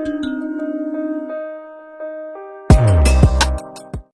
Música